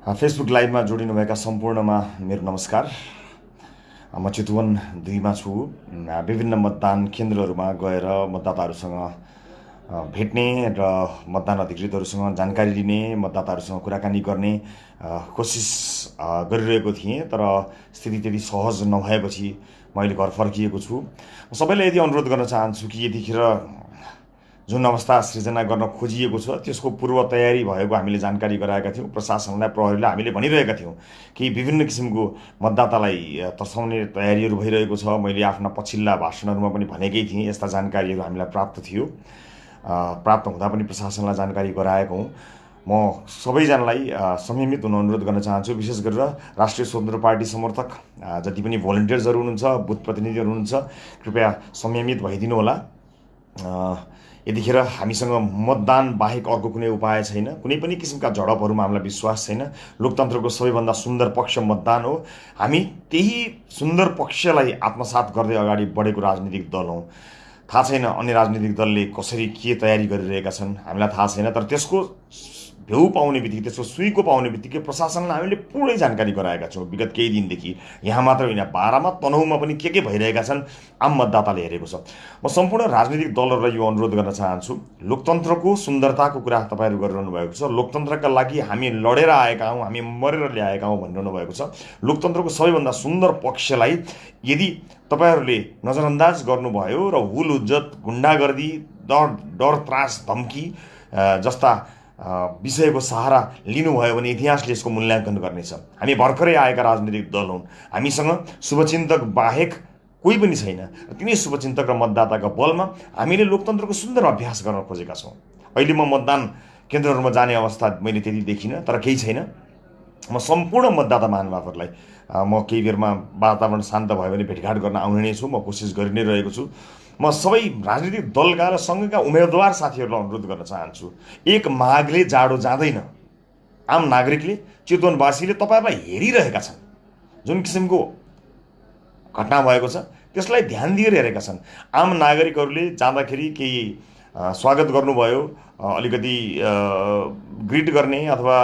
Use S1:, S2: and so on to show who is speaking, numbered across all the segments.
S1: Facebook लाइभमा जोडिनुभएका सम्पूर्णमा मेरो नमस्कार। म चितवन दुईमा छु। विभिन्न मतदान केन्द्रहरूमा गएर मतदाताहरूसँग भेट्ने र मतदान अधिकृतहरूसँग जानकारी लिने मतदाताहरूसँग कुराकानी गर्ने कोसिस गरिरहेको थिएँ। तर स्थिति त्यति सहज नभएपछि म अहिले घर फर्किएको छु। सबैलाई यदि अनुरोध गर्न चाहन्छु कि यतिखेर जुन अवस्था सृजना गर्न खोजिएको छ त्यसको पूर्व तयारी भएको हामीले जानकारी गराएका थियौँ। प्रशासनलाई प्रहरीलाई हामीले भनिरहेका थियौँ कि विभिन्न किसिमको मतदातालाई तर्साउने तयारीहरू भइरहेको छ। मैले आफ्ना पछिल्ला भाषणहरूमा पनि भनेकै थिएँ यस्ता जानकारीहरू हामीलाई प्राप्त थियो। प्राप्त हुँदा पनि प्रशासनलाई जानकारी गराएको हुँ। म सबैजनालाई संयमित हुन अनुरोध गर्न चाहन्छु। विशेष गरेर राष्ट्रिय स्वतन्त्र पार्टी समर्थक जति पनि भोलिन्टियर्सहरू हुनुहुन्छ बुथ प्रतिनिधिहरू हुनुहुन्छ कृपया संयमित भइदिनु होला यतिखेर हामीसँग मतदान बाहेक अर्को कुनै उपाय छैन। कुनै पनि किसिमका झडपहरूमा हामीलाई विश्वास छैन। लोकतन्त्रको सबैभन्दा सुन्दर पक्ष मतदान हो। हामी त्यही सुन्दर पक्षलाई आत्मसात गर्दै अगाडि बढेको राजनीतिक दल हौँ। थाहा छैन अन्य राजनीतिक दलले कसरी के तयारी गरिरहेका छन्। हामीलाई थाहा छैन तर त्यसको भ्यू पाउने बित्तिकै त्यसको सुईको पाउने बित्तिकै प्रशासनलाई हामीले पुरै जानकारी गराएका छौँ। विगत केही दिनदेखि यहाँ मात्र होइन बाह्रमा तनहुमा पनि के के भइरहेका छन् आम मतदाताले हेरेको छ। म सम्पूर्ण राजनीतिक दलहरूलाई यो अनुरोध गर्न चाहन्छु। लोकतन्त्रको सुन्दरताको कुरा तपाईँहरू गरिरहनु भएको छ। लोकतन्त्रका लागि हामी लडेर आएका हौँ हामी मरेर ल्याएका हौँ भनिरहनु भएको छ। लोकतन्त्रको सबैभन्दा सुन्दर पक्षलाई यदि तपाईँहरूले नजरअन्दाज गर्नुभयो र हुल हुज्जत गुन्डागर्दी डर डर त्रास धम्की जस्ता विषयको सहारा लिनुभयो भने इतिहासले यसको मूल्याङ्कन गर्नेछ। हामी भर्खरै आएका राजनीतिक दल हुन्। हामीसँग शुभचिन्तक बाहेक कोही पनि छैन। तिनै शुभचिन्तक र मतदाताको बलमा हामीले लोकतन्त्रको सुन्दर अभ्यास गर्न खोजेका छौँ। अहिले म मतदान केन्द्रहरूमा जाने अवस्था मैले त्यति देखिनँ तर केही छैन। म सम्पूर्ण मतदाता महानुभावहरूलाई म केही बेरमा वातावरण शान्त भयो भने भेटघाट गर्न आउने नै छु। म कोसिस गरि नै रहेको छु। म सबै राजनीतिक दलका र सँगैका उम्मेदवार साथीहरूलाई अनुरोध गर्न चाहन्छु। एक माघले जाडो जाँदैन। आम नागरिकले चितवनवासीले तपाईँहरूलाई हेरिरहेका छन्। जुन किसिमको घटना भएको छ त्यसलाई ध्यान दिएर हेरेका छन्। आम नागरिकहरूले जाँदाखेरि केही स्वागत गर्नुभयो अलिकति ग्रिट गर्ने अथवा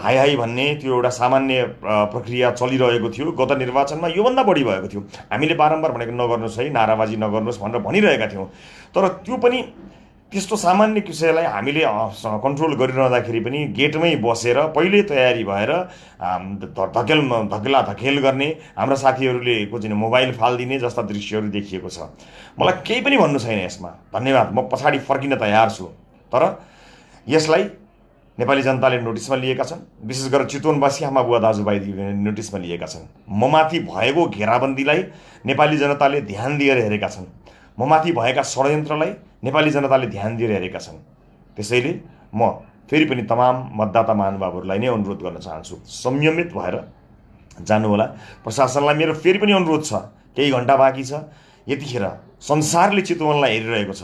S1: हाई हाई भन्ने त्यो एउटा सामान्य प्रक्रिया चलिरहेको थियो गत निर्वाचनमा योभन्दा बढी भएको थियो। हामीले बारम्बार भनेको नगर्नुहोस् है नाराबाजी नगर्नुहोस् भनेर भनिरहेका थियौँ। तर त्यो पनि त्यस्तो सामान्य विषयलाई हामीले कन्ट्रोल गरिरहँदाखेरि पनि गेटमै बसेर पहिल्यै तयारी भएर धकेल धकेला धकेल गर्ने हाम्रा साथीहरूले चाहिँ मोबाइल फालिदिने जस्ता दृश्यहरू देखिएको छ। मलाई केही पनि भन्नु छैन यसमा। धन्यवाद म पछाडि फर्किन तयार छु। तर यसलाई नेपाली जनताले नोटिसमा लिएका छन्। विशेष गरेर चितवनवासी आमा बुवा दाजुभाइ नोटिसमा लिएका छन्। म माथि भएको घेराबन्दीलाई नेपाली जनताले ध्यान दिएर हेरेका छन्। म माथि भएका षड्यन्त्रलाई नेपाली जनताले ध्यान दिएर हेरेका छन्। त्यसैले म फेरि पनि तमाम मतदाता महानुभावहरूलाई नै अनुरोध गर्न चाहन्छु। संयमित भएर जानुहोला। प्रशासनलाई मेरो फेरि पनि अनुरोध छ। केही घन्टा बाँकी छ। यतिखेर संसारले चितवनलाई हेरिरहेको छ।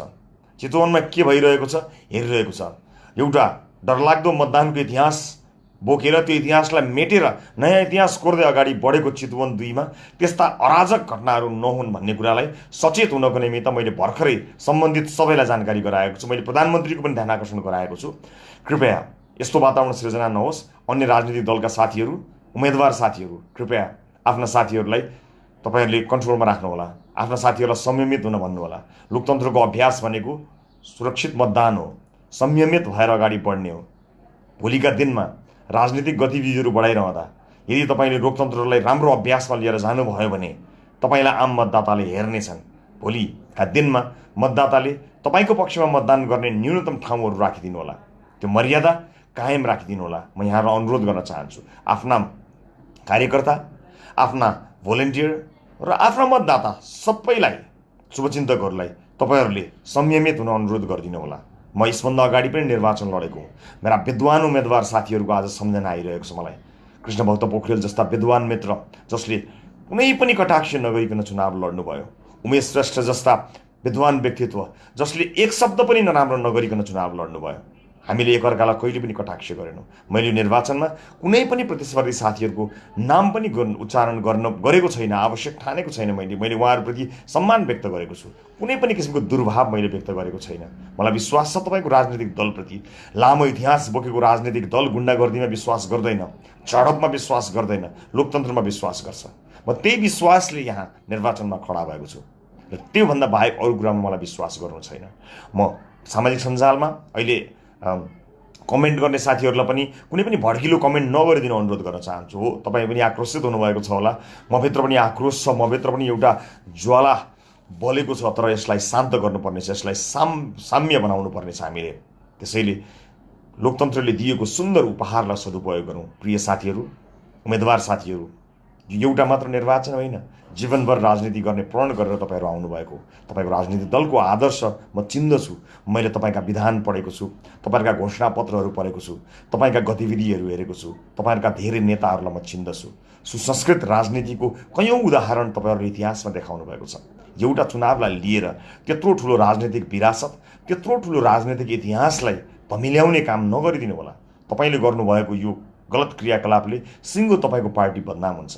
S1: चितवनमा के भइरहेको छ? हेरिरहेको छ। एउटा डरलाग्दो मतदानको इतिहास बोकेर त्यो इतिहासलाई मेटेर नयाँ इतिहास कोर्दै अगाडि बढेको चितवन दुईमा त्यस्ता अराजक घटनाहरू नहुन् भन्ने कुरालाई सचेत हुनको निमित्त मैले भर्खरै सम्बन्धित सबैलाई जानकारी गराएको छु। मैले प्रधानमन्त्रीको पनि ध्यान आकर्षण गराएको छु। कृपया यस्तो वातावरण सृजना नहोस्। अन्य राजनीतिक दलका साथीहरू उम्मेदवार साथीहरू कृपया आफ्ना साथीहरूलाई तपाईँहरूले कन्ट्रोलमा राख्नुहोला। आफ्ना साथीहरूलाई संयमित हुन भन्नुहोला। लोकतन्त्रको अभ्यास भनेको सुरक्षित मतदान हो। संयमित भएर अगाडि बढ्ने हो। भोलिका दिनमा राजनीतिक गतिविधिहरू बढाइरहँदा यदि तपाईँले लोकतन्त्रलाई राम्रो अभ्यासमा लिएर जानुभयो भने तपाईँलाई आम मतदाताले हेर्नेछन् भोलिका दिनमा मतदाताले तपाईँको पक्षमा मतदान गर्ने न्यूनतम ठाउँहरू राखिदिनु होला त्यो मर्यादा कायम राखिदिनु होला म यहाँलाई अनुरोध गर्न चाहन्छु आफ्ना कार्यकर्ता आफ्ना भोलिन्टियर र आफ्ना मतदाता सबैलाई शुभचिन्तकहरूलाई तपाईँहरूले संयमित हुन अनुरोध गरिदिनु होला म यसभन्दा अगाडि पनि निर्वाचन लडेको मेरा विद्वान उम्मेदवार साथीहरूको आज सम्झना आइरहेको छ मलाई। कृष्णभक्त पोखरेल जस्ता विद्वान मित्र जसले कुनै पनि कटाक्ष नगरिकन चुनाव लड्नुभयो उमेश श्रेष्ठ जस्ता विद्वान व्यक्तित्व जसले एक शब्द पनि नराम्रो नगरिकन चुनाव लड्नुभयो। हामीले एकअर्कालाई कहिले पनि कटाक्ष गरेनौँ। मैले निर्वाचनमा कुनै पनि प्रतिस्पर्धी साथीहरूको नाम पनि उच्चारण गर्न गरेको छैन आवश्यक ठानेको छैन मैले। मैले उहाँहरूप्रति सम्मान व्यक्त गरेको छु। कुनै पनि किसिमको दुर्भाव मैले व्यक्त गरेको छैन। मलाई विश्वास छ तपाईँको राजनीतिक दलप्रति। लामो इतिहास बोकेको राजनीतिक दल गुन्डागर्दीमा विश्वास गर्दैन। झडपमा विश्वास गर्दैन। लोकतन्त्रमा विश्वास गर्छ। म त्यही विश्वासले यहाँ निर्वाचनमा खडा भएको छु। र त्योभन्दा बाहेक अरू कुरामा मलाई विश्वास गर्नु छैन। म सामाजिक सञ्जालमा अहिले कमेन्ट गर्ने साथीहरूलाई पनि कुनै पनि भड्किलो कमेन्ट नगरिदिनु अनुरोध गर्न चाहन्छु। हो तपाईँ पनि आक्रोशित हुनुभएको छ होला। मभित्र पनि आक्रोश छ मभित्र पनि एउटा ज्वाला बलेको छ तर यसलाई शान्त गर्नुपर्ने छ यसलाई साम साम्य बनाउनु पर्ने छ हामीले। त्यसैले लोकतन्त्रले दिएको सुन्दर उपहारलाई सदुपयोग गरौँ। प्रिय साथीहरू उम्मेदवार साथीहरू एउटा मात्र निर्वाचन होइन जीवनभर राजनीति गर्ने प्रण गरेर तपाईँहरू आउनुभएको तपाईँको राजनीतिक दलको आदर्श म चिन्दछु मैले तपाईँका विधान पढेको छु तपाईँहरूका घोषणापत्रहरू पढेको छु तपाईँका गतिविधिहरू हेरेको छु तपाईँहरूका धेरै नेताहरूलाई म चिन्दछु सुसंस्कृत राजनीतिको कैयौँ उदाहरण तपाईँहरूले इतिहासमा देखाउनु भएको छ। एउटा चुनावलाई लिएर त्यत्रो ठुलो राजनैतिक विरासत त्यत्रो ठुलो राजनैतिक इतिहासलाई धमिल्याउने काम नगरिदिनु होला। तपाईँले गर्नुभएको यो गलत क्रियाकलापले सिङ्गो तपाईँको पार्टी बदनाम हुन्छ।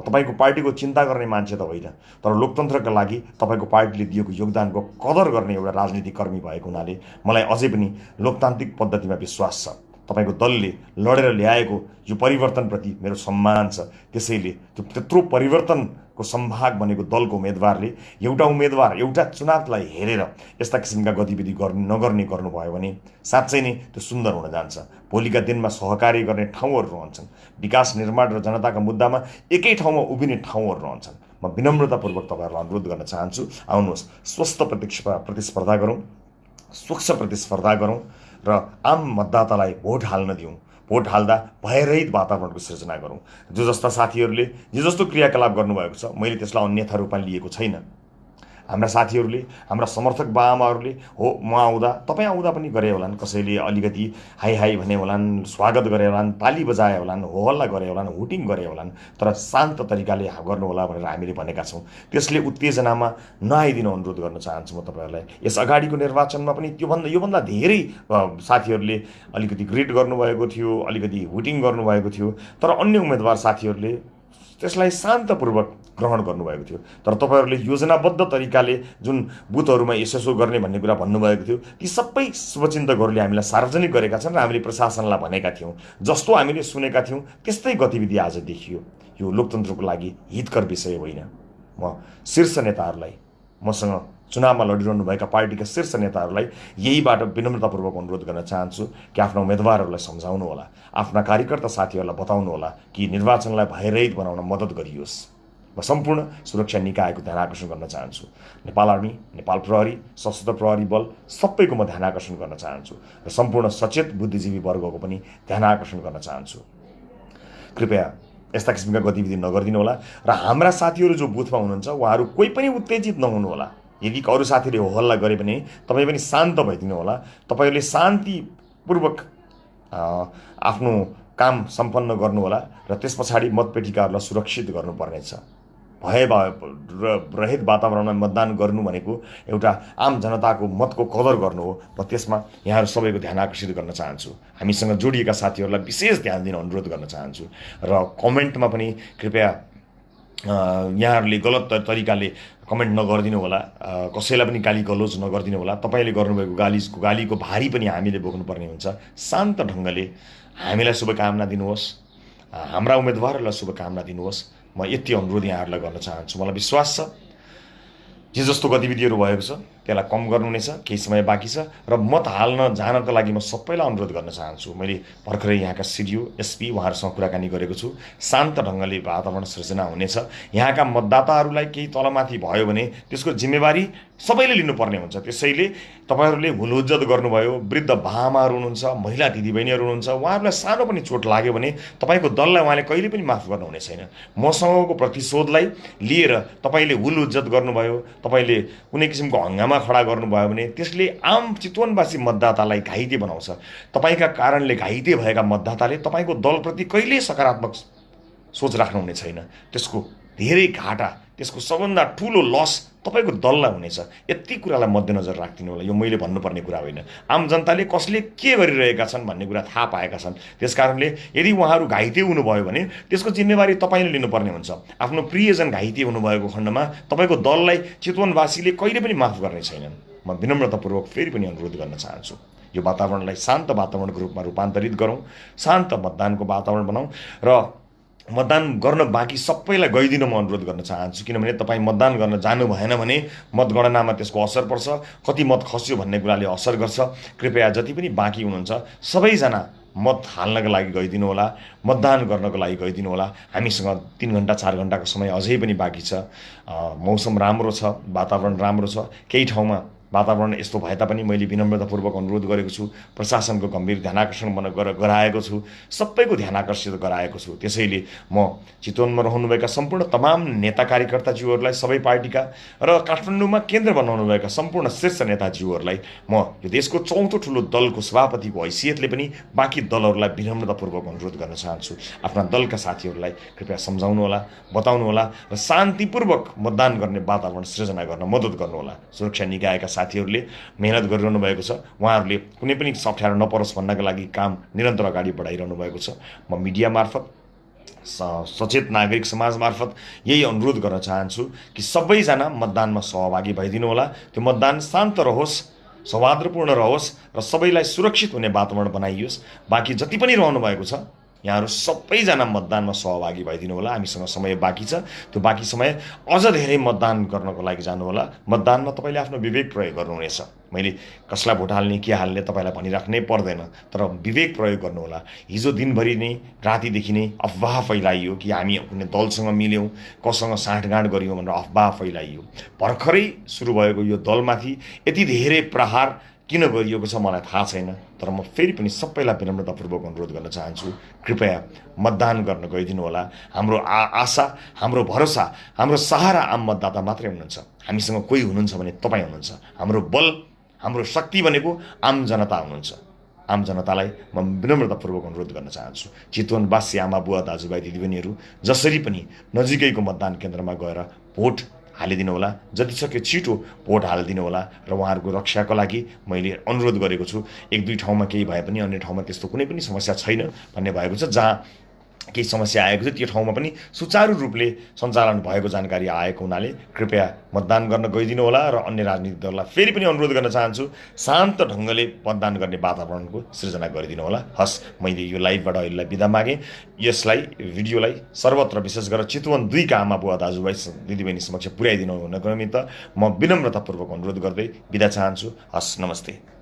S1: तपाईँको पार्टीको चिन्ता गर्ने मान्छे त होइन तर लोकतन्त्रका लागि तपाईँको पार्टीले दिएको योगदानको कदर गर्ने एउटा राजनीतिक कर्मी भएको हुनाले मलाई अझै पनि लोकतान्त्रिक पद्धतिमा विश्वास छ। तपाईँको दलले लडेर ल्याएको यो परिवर्तनप्रति मेरो सम्मान छ। त्यसैले त्यो त्यत्रो परिवर्तनको सम्भाग बनेको दलको उम्मेदवारले एउटा उम्मेदवार एउटा चुनावलाई हेरेर यस्ता किसिमका गतिविधि गर्ने नगर्ने गर्नुभयो भने साँच्चै नै त्यो सुन्दर हुन जान्छ। भोलिका दिनमा सहकार्य गर्ने ठाउँहरू रहन्छन्। विकास निर्माण र जनताका मुद्दामा एकै ठाउँमा उभिने ठाउँहरू रहन्छन्। म विनम्रतापूर्वक तपाईँहरूलाई अनुरोध गर्न चाहन्छु आउनुहोस् स्वस्थ प्रतिस्पर्धा गरौँ स्वच्छ प्रतिस्पर्धा गरौँ र आम मतदातालाई भोट हाल्न दिउँ। भोट हाल्दा भयरहित वातावरणको सृजना गरौँ। जो जस्ता साथीहरूले जे जस्तो क्रियाकलाप गर्नुभएको छ मैले त्यसलाई अन्यथा रूपमा लिएको छैन। हाम्रा साथीहरूले हाम्रा समर्थक बाआमाहरूले हो म आउँदा तपाईँ आउँदा पनि गरे होलान् कसैले अलिकति हाई हाई भने होलान् स्वागत गरे होलान् ताली बजाए होलान् हो हल्ला गरे होलान् हुटिङ गरे होलान् तर शान्त तरिकाले गर्नुहोला भनेर हामीले भनेका छौँ। त्यसले उत्तेजनामा नआइदिनु अनुरोध गर्न चाहन्छु म तपाईँहरूलाई। यस अगाडिको निर्वाचनमा पनि त्योभन्दा योभन्दा धेरै साथीहरूले अलिकति ग्रिट गर्नुभएको थियो अलिकति हुटिङ गर्नुभएको थियो तर अन्य उम्मेदवार साथीहरूले त्यसलाई शान्तपूर्वक ग्रहण गर्नुभएको थियो। तर तपाईँहरूले योजनाबद्ध तरिकाले जुन बुथहरूमा यसो गर्ने भन्ने कुरा भन्नुभएको थियो ती सबै शुभचिन्तकहरूले हामीलाई सार्वजनिक गरेका छन् र हामीले प्रशासनलाई भनेका थियौँ। जस्तो हामीले सुनेका थियौँ त्यस्तै गतिविधि आज देखियो। यो लोकतन्त्रको लागि हितकर विषय होइन। म शीर्ष नेताहरूलाई मसँग चुनावमा लडिरहनुभएका पार्टीका शीर्ष नेताहरूलाई यहीबाट विनम्रतापूर्वक अनुरोध गर्न चाहन्छु कि आफ्ना उम्मेदवारहरूलाई सम्झाउनु होला आफ्ना कार्यकर्ता साथीहरूलाई बताउनु होला कि निर्वाचनलाई भयरहित बनाउन मद्दत गरियोस्। म सम्पूर्ण सुरक्षा निकायको ध्यान आकर्षण गर्न चाहन्छु। नेपाल आर्मी नेपाल प्रहरी सशस्त्र प्रहरी बल सबैको म ध्यान आकर्षण गर्न चाहन्छु र सम्पूर्ण सचेत बुद्धिजीवी वर्गको पनि ध्यान आकर्षण गर्न चाहन्छु। कृपया यस्ता किसिमका गतिविधि नगरिदिनु होला र हाम्रा साथीहरू जो बुथमा हुनुहुन्छ उहाँहरू कोही पनि उत्तेजित नहुनु होला यदि अरू साथीले हो हल्ला गरे भने तपाईँ पनि शान्त भइदिनु होला तपाईँहरूले शान्तिपूर्वक आफ्नो काम सम्पन्न गर्नुहोला र त्यस पछाडि मतपेटिकाहरूलाई सुरक्षित गर्नुपर्नेछ। भए रहित वातावरणमा मतदान गर्नु भनेको एउटा आम जनताको मतको कदर गर्नु हो। र त्यसमा यहाँहरू सबैको ध्यान आकर्षित गर्न चाहन्छु। हामीसँग जोडिएका साथीहरूलाई विशेष ध्यान दिन अनुरोध गर्न चाहन्छु। र कमेन्टमा पनि कृपया यहाँहरूले गलत तरिकाले कमेन्ट नगरिदिनु होला। कसैलाई पनि गाली गलोज नगरिदिनु होला। तपाईँले गर्नुभएको गालीको गालीको भारी पनि हामीले बोक्नुपर्ने हुन्छ। शान्त ढङ्गले हामीलाई शुभकामना दिनुहोस्। हाम्रा उम्मेदवारहरूलाई शुभकामना दिनुहोस्। म यति अनुरोध यहाँहरूलाई गर्न चाहन्छु। मलाई विश्वास छ। जे जस्तो गतिविधिहरू भएको छ त्यसलाई कम गर्नु नै छ केही समय बाँकी छ र मत हाल्न जानको लागि म सबैलाई अनुरोध गर्न चाहन्छु। मैले भर्खरै यहाँका सिडिओ एसपी उहाँहरूसँग कुराकानी गरेको छु। शान्त ढङ्गले वातावरण सृजना हुनेछ। यहाँका मतदाताहरूलाई केही तलमाथि भयो भने त्यसको जिम्मेवारी सबैले लिनुपर्ने हुन्छ। त्यसैले तपाईँहरूले हुलुज्जत गर्नुभयो वृद्ध बामाहरू हुनुहुन्छ महिला दिदीबहिनीहरू हुनुहुन्छ उहाँहरूलाई सानो पनि चोट लाग्यो भने तपाईँको दललाई उहाँले कहिले पनि माफ गर्नुहुने छैन। मसँगको प्रतिशोधलाई लिएर तपाईँले हुल उज्जत गर्नुभयो तपाईँले कुनै किसिमको हङ्गामा खडा गर्नुभयो भने त्यसले आम चितवनवासी मतदातालाई घाइते बनाउँछ। तपाईँका कारणले घाइते भएका मतदाताले तपाईँको दलप्रति कहिल्यै सकारात्मक सोच राख्नुहुने छैन। त्यसको धेरै घाटा त्यसको सबभन्दा ठुलो लस तपाईँको दललाई हुनेछ यति कुरालाई मध्यनजर राखिदिनु होला। यो मैले भन्नुपर्ने कुरा होइन। आम जनताले कसले के गरिरहेका छन् भन्ने कुरा थाहा पाएका छन्। त्यस कारणले यदि उहाँहरू घाइते हुनुभयो भने त्यसको जिम्मेवारी तपाईँले लिनुपर्ने हुन्छ। आफ्नो प्रियजन घाइते हुनुभएको खण्डमा तपाईँको दललाई चितवनवासीले कहिले पनि माफ गर्ने छैनन्। म विनम्रतापूर्वक फेरि पनि अनुरोध गर्न चाहन्छु। यो वातावरणलाई शान्त वातावरणको रूपमा रूपान्तरित गरौँ। शान्त मतदानको वातावरण बनाऊ र मतदान गर्न बाँकी सबैलाई गइदिन म अनुरोध गर्न चाहन्छु। किनभने तपाईँ मतदान गर्न जानु भएन भने मतगणनामा त्यसको असर पर्छ कति मत खस्यो भन्ने कुराले असर गर्छ। कृपया जति पनि बाँकी हुनुहुन्छ सबैजना मत हाल्नको लागि गइदिनु होला मतदान गर्नको लागि गइदिनु होला। हामीसँग तिन घन्टा चार घन्टाको समय अझै पनि बाँकी छ। मौसम राम्रो छ वातावरण राम्रो छ। केही ठाउँमा वातावरण यस्तो भए तापनि मैले विनम्रतापूर्वक अनुरोध गरेको छु। प्रशासनको गम्भीर ध्यान आकर्षण गराएको छु। सबैको ध्यान आकर्षित गराएको छु। त्यसैले म चितवनमा रहनुभएका सम्पूर्ण तमाम नेता कार्यकर्ताज्यूहरूलाई सबै पार्टीका र काठमाडौँमा केन्द्र बनाउनुभएका सम्पूर्ण शीर्ष नेताज्यूहरूलाई म यो देशको चौथो ठुलो दलको सभापतिको हैसियतले पनि बाँकी दलहरूलाई विनम्रतापूर्वक अनुरोध गर्न चाहन्छु। आफ्ना दलका साथीहरूलाई कृपया सम्झाउनु होला बताउनु होला र शान्तिपूर्वक मतदान गर्ने वातावरण सृजना गर्न मद्दत गर्नुहोला। सुरक्षा निकायका साथीहरूले मेहनत गरिरहनु भएको छ। उहाँहरूले कुनै पनि अप्ठ्यारो नपरोस् भन्नका लागि काम निरन्तर अगाडि बढाइरहनु भएको छ। म मिडिया मार्फत सचेत नागरिक समाज मार्फत यही अनुरोध गर्न चाहन्छु कि सबैजना मतदानमा सहभागी भइदिनु होला। त्यो मतदान शान्त रहोस् सौहार्दपूर्ण रहोस् र सबैलाई सुरक्षित हुने वातावरण बनाइयोस्। बाँकी जति पनि रहनु भएको छ यहाँहरू सबैजना मतदानमा सहभागी भइदिनु होला हामीसँग समय बाँकी छ। त्यो बाँकी समय अझ धेरै मतदान गर्नको लागि जानुहोला मतदानमा तपाईँले आफ्नो विवेक प्रयोग गर्नुहुनेछ। मैले कसलाई भोट हाल्ने के हाल्ने तपाईँलाई भनिराख्नै पर्दैन तर विवेक प्रयोग गर्नुहोला हिजो दिनभरि नै रातिदेखि नै अफवाह फैलाइयो कि हामी कुनै दलसँग मिल्यौँ कसँग साँठगाँठ गऱ्यौँ भनेर अफवाह फैलाइयो। भर्खरै सुरु भएको यो दलमाथि यति धेरै प्रहार किन गरिएको छ मलाई थाहा छैन तर म फेरि पनि सबैलाई विनम्रतापूर्वक अनुरोध गर्न चाहन्छु कृपया मतदान गर्न गइदिनु होला। हाम्रो आ आशा हाम्रो भरोसा हाम्रो सहारा आम मतदाता मात्रै हुनुहुन्छ। हामीसँग कोही हुनुहुन्छ भने तपाईँ हुनुहुन्छ। हाम्रो बल हाम्रो शक्ति भनेको आम जनता हुनुहुन्छ। आम जनतालाई म विनम्रतापूर्वक अनुरोध गर्न चाहन्छु। चितवनवासी आमा बुवा दाजुभाइ दिदीबहिनीहरू जसरी पनि नजिकैको मतदान केन्द्रमा गएर भोट हालिदिनु होला जति सक्यो छिटो भोट हालिदिनु होला र उहाँहरूको रक्षाको लागि मैले अनुरोध गरेको छु एक दुई ठाउँमा केही भए पनि अन्य ठाउँमा त्यस्तो कुनै पनि समस्या छैन भन्ने भएको छ जहाँ केही समस्या आएको थियो त्यो ठाउँमा पनि सुचारू रूपले सञ्चालन भएको जानकारी आएको हुनाले कृपया मतदान गर्न गइदिनु होला र अन्य राजनीतिक दललाई फेरि पनि अनुरोध गर्न चाहन्छु शान्त ढङ्गले मतदान गर्ने वातावरणको सृजना गरिदिनु होला। हस् मैले यो लाइभबाट अहिलेलाई बिदा मागेँ। यसलाई भिडियोलाई सर्वत्र विशेष गरेर चितवन दुईका आमा बुवा दाजुभाइ दिदीबहिनी समक्ष पुर्याइदिनु हुनको निमित्त म विनम्रतापूर्वक अनुरोध गर्दै बिदा चाहन्छु। हस् नमस्ते।